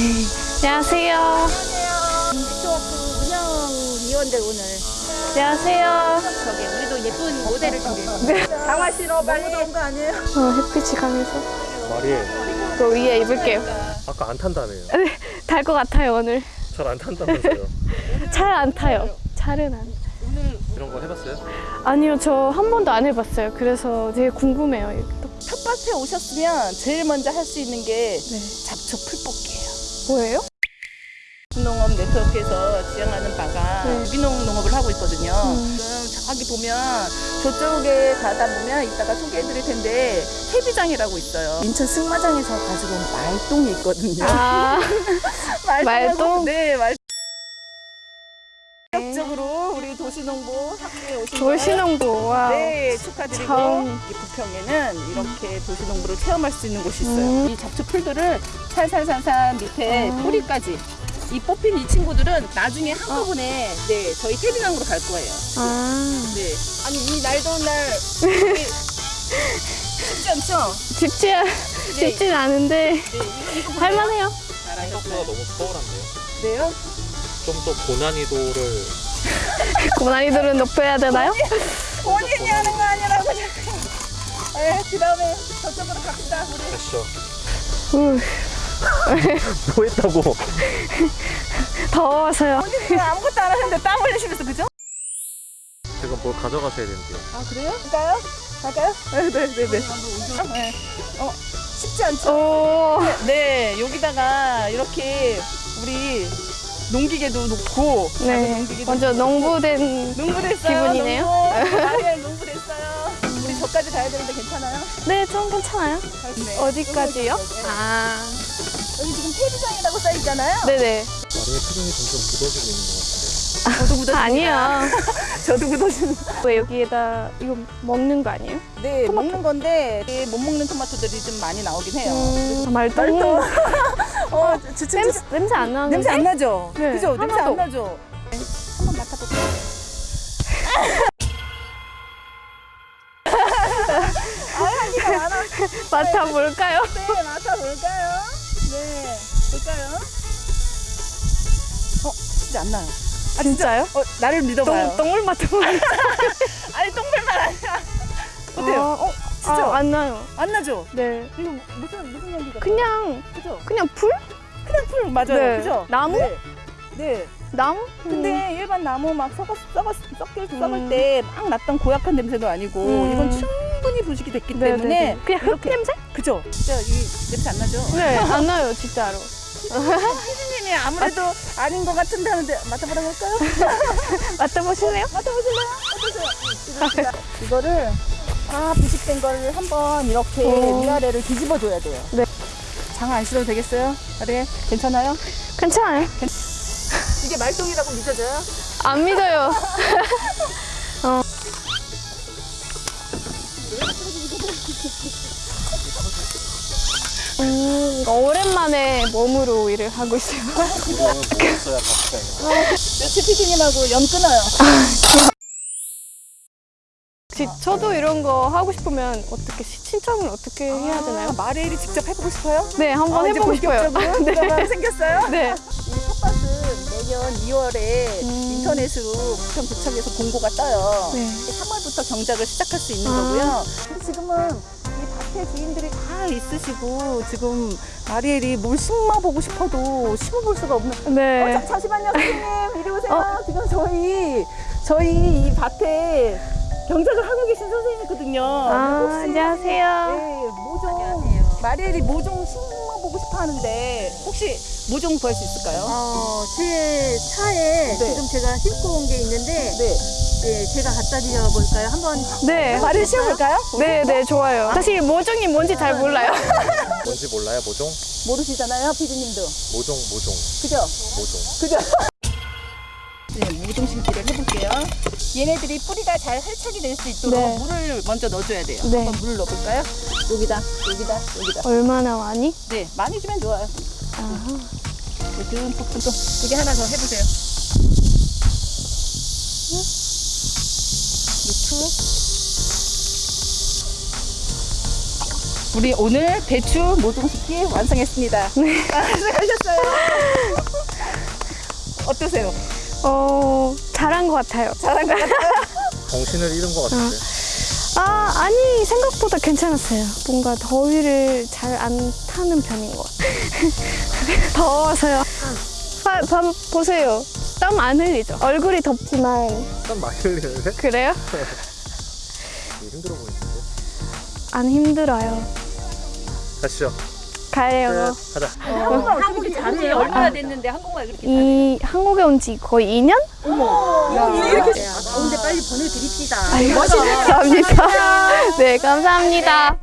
안녕하세요. 네트워크 운영 위원들 오늘 안녕하세요. 저기 우리도 예쁜 모델을 준비했습니다. 장화 신어 빨리. 너무 거 아니에요? 어, 햇빛이 강해서 말이 또 위에 입을게요. 아까 안 탄다네요. 달 것 같아요 오늘. 잘 안 탄다면서요. 잘 안 타요. 잘은 안. 이런 거 해봤어요? 아니요, 저 한 번도 안 해봤어요. 그래서 되게 궁금해요. 이게 또. 텃밭에 오셨으면 제일 먼저 할 수 있는 게 네. 잡초 풀 뽑기예요. 뭐예요? 농업 네트워크에서 지향하는 바가 네. 유기농 농업을 하고 있거든요. 음. 지금 저기 보면 저쪽에 가다 보면 이따가 소개해드릴 텐데 해비장이라고 있어요. 인천 승마장에서 가지고 온 말똥이 있거든요. 아, 말똥하고- 말똥? 도시농부 학교에 오신 걸 도시농부. 와. 네, 축하드리고 참. 이 부평에는 이렇게 도시농부를 체험할 수 있는 곳이 있어요. 음. 이 잡초 풀들을 살살살살 밑에 아. 뿌리까지 이 뽑힌 이 친구들은 나중에 한꺼번에 네 저희 태비강으로 갈 거예요. 아, 네, 아니 이 날 더운 날 쉽지 않죠? 쉽지, 않- 네, 쉽진 않은데 네. 할만해요. 생각보다. 너무 서울한데요. 네요? 좀 더 고난이도를 고난이도를 높여야 되나요? 본인이 하는 거 아니라고 자꾸. 네, 그 다음에 저쪽으로 갑시다. 우리. 우, 뭐 했다고? 더워서요. 본인은 아무것도 안 하는데 땀 흘리시면서 그죠? 지금 뭘 가져가셔야 된대요. 아 그래요? 갈까요? 갈까요? 네네네. 네. 어 쉽지 않죠? 오, 네 여기다가 이렇게 우리 농기계도 놓고 네. 완전 농부된. 농부 됐어요. 기분이네요. 농부. 아예 농부 됐어요. 우리 저까지 가야 되는데 괜찮아요? 네, 좀 괜찮아요. 네. 어디까지요? 아, 여기 지금 폐비장이라고 써 있잖아요. 네네. 마리의 표정이 점점 굳어지고 있는 것 같은데. 저도 굳어집니다. 아니요. 저도 굳어집니다. 왜 여기에다 이거 먹는 거 아니에요? 네 먹는 건데 못 먹는 토마토들이 좀 많이 나오긴 해요. 음, 말똥. 말똥. 어, 주춤 냄새, 냄새 안 나는데? 냄새 안 나죠? 네, 그죠? 냄새. 안 나죠? 네, 한번 맡아볼게요. 아. 맡아볼까요? 네, 맡아볼까요? 네, 볼까요? 어, 진짜 안 나요. 아, 진짜요? 어, 나를 믿어봐요. 똥, 똥을 맡아보면. 아니, 똥물만 아니야. 어때요? 아, 어, 진짜? 아, 안 나요. 안 나죠? 네. 이거 무슨, 무슨 향기가? 그냥, 그죠? 그냥 풀? 그냥 풀, 맞아요. 네. 그죠? 나무? 네. 네. 나무? 근데 일반 나무 막 썩었, 썩었, 썩길, 썩을 음. 때막 났던 고약한 냄새도 아니고 음. 이건 충분히 부식이 됐기 네, 때문에 네, 네. 그냥 흙 냄새? 그죠? 진짜 이 냄새 안 나죠? 네, 안 나요, 진짜로. 피디님이 아무래도 아닌 것 같은데 하는데 맡아보라 할까요? 맡아보실래요? 맡아보실래요? 어떠세요? 이거를 다 부식된 걸 한번 이렇게 오. 위아래를 뒤집어 줘야 돼요. 네. 장아 안 실어도 되겠어요? 아래 괜찮아요? 괜찮아요. 이게 말똥이라고 믿어져요? 안 믿어요. 어. 음, 오랜만에 몸으로 일을 하고 있어요. 이거 먹었어야 밥상이야. 며칠 피디님하고 연 끊어요. 혹시 저도 이런 거 하고 싶으면 어떻게 시- 신청을 어떻게 해야 되나요? 마레일이 직접 해보고 싶어요? 네, 한번 아, 이제 해보고 싶어요. 본격적으로 네. 생겼어요? 네. 이 텃밭은 매년 2월에 음. 인터넷으로 부평구청에서 공고가 떠요. 네. 3월부터 경작을 시작할 수 있는 아. 거고요. 근데 지금은 이 밭에 주인들이 다 있으시고 지금 마리엘이 뭘 심어보고 싶어도 심어볼 수가 없는. 어, 네. 자, 잠시만요, 선생님. 이리 오세요. 어. 지금 저희 저희 이 밭에 경작을 하고 계신 선생님이거든요. 아, 혹시 안녕하세요. 네, 모종 마리엘이 모종 심어보고 싶어 하는데 혹시 모종 구할 수 있을까요? 어, 제 차에 네. 지금 제가 싣고 온 게 있는데, 네. 네, 제가 갖다 드려 볼까요? 한번 네. 마리엘 심어볼까요? 네, 네, 좋아요. 사실 모종이 뭔지 잘 몰라요. 뭔지 몰라요, 모종? 모르시잖아요, 피디님도. 모종, 모종, 그죠? 모종. 그죠? 네, 모종 심기를 해볼게요. 얘네들이 뿌리가 잘 활착이 될 수 있도록 네. 물을 먼저 넣어줘야 돼요. 네. 한번 물을 넣어볼까요? 여기다, 여기다, 여기다. 얼마나 많이? 네, 많이 주면 좋아요. 아하. 폭풍 또 여기 하나 더 해보세요. 넣고 우리 오늘 배추 모종식기 완성했습니다. 수고하셨어요. 어떠세요? 어, 잘한 것 같아요. 잘한 것 같아요. 정신을 잃은 것 같은데. 아, 아니, 생각보다 괜찮았어요. 뭔가 더위를 잘 안 타는 편인 것 같아요. 더워서요. 봐, 봐, 보세요. 땀 안 흘리죠? 얼굴이 덥지만. 땀 많이 흘리는데? 그래요? 힘들어 보이는데. 안 힘들어요. 가시죠. 가요. 끝. 가자. 한국이 잘해요. 얼마나 됐는데 한국말 그렇게 이 한국에 온 지 거의 2년? 가운데 빨리 보내드립시다. 감사합니다. 네, 감사합니다.